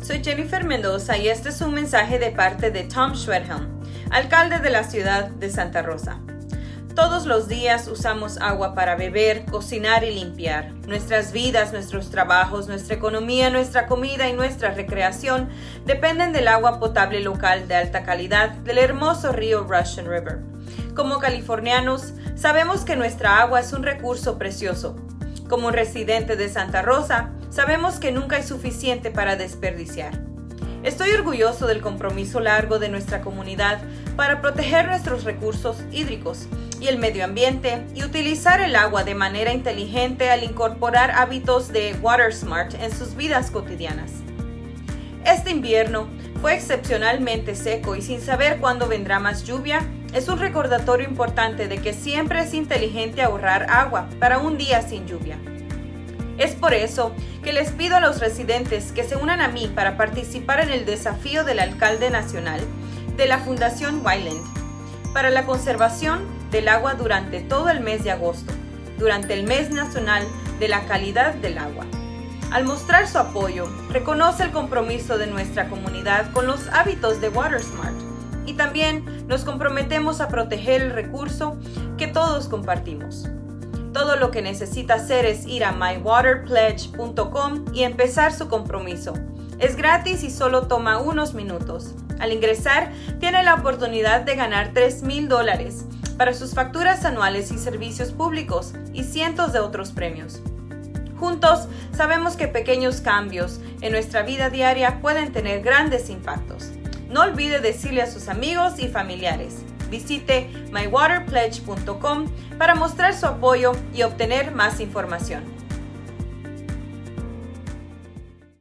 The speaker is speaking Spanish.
soy Jennifer Mendoza y este es un mensaje de parte de Tom Schwedhelm, alcalde de la ciudad de Santa Rosa. Todos los días usamos agua para beber, cocinar y limpiar. Nuestras vidas, nuestros trabajos, nuestra economía, nuestra comida y nuestra recreación dependen del agua potable local de alta calidad del hermoso río Russian River. Como californianos, sabemos que nuestra agua es un recurso precioso. Como residente de Santa Rosa, sabemos que nunca es suficiente para desperdiciar. Estoy orgulloso del compromiso largo de nuestra comunidad para proteger nuestros recursos hídricos y el medio ambiente y utilizar el agua de manera inteligente al incorporar hábitos de Water Smart en sus vidas cotidianas. Este invierno fue excepcionalmente seco y sin saber cuándo vendrá más lluvia, es un recordatorio importante de que siempre es inteligente ahorrar agua para un día sin lluvia. Es por eso que les pido a los residentes que se unan a mí para participar en el desafío del alcalde nacional de la Fundación Wyland para la conservación del agua durante todo el mes de agosto, durante el mes nacional de la calidad del agua. Al mostrar su apoyo, reconoce el compromiso de nuestra comunidad con los hábitos de WaterSmart y también nos comprometemos a proteger el recurso que todos compartimos. Todo lo que necesita hacer es ir a mywaterpledge.com y empezar su compromiso. Es gratis y solo toma unos minutos. Al ingresar, tiene la oportunidad de ganar 3 mil dólares para sus facturas anuales y servicios públicos y cientos de otros premios. Juntos, sabemos que pequeños cambios en nuestra vida diaria pueden tener grandes impactos. No olvide decirle a sus amigos y familiares. Visite mywaterpledge.com para mostrar su apoyo y obtener más información.